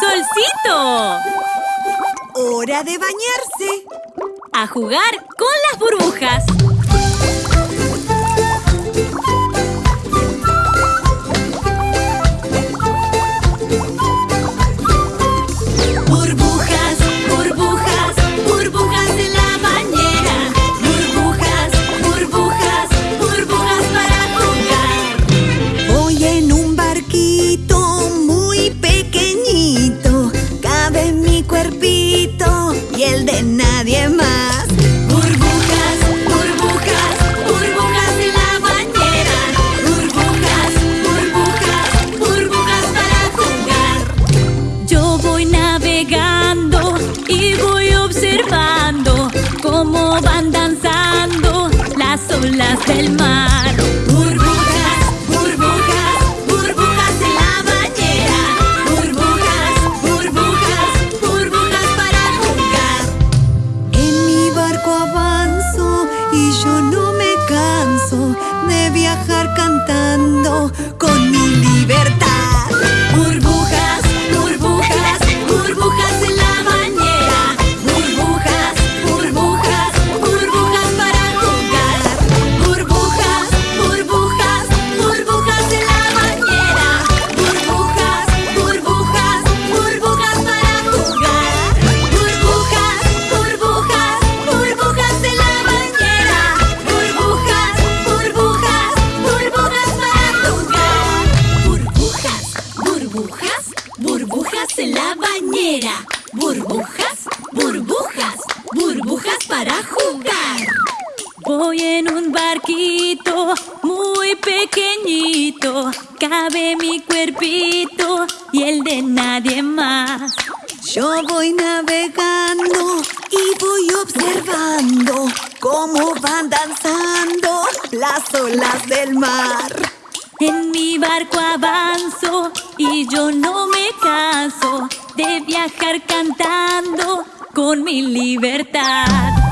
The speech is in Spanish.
¡Solcito! ¡Hora de bañarse! A jugar con las burbujas. Navegando y voy observando cómo van danzando las olas del mar. La bañera. Burbujas, burbujas, burbujas para jugar. Voy en un barquito muy pequeñito. Cabe mi cuerpito y el de nadie más. Yo voy navegando y voy observando cómo van danzando las olas del mar. En mi barco avanzo y yo no me de viajar cantando con mi libertad.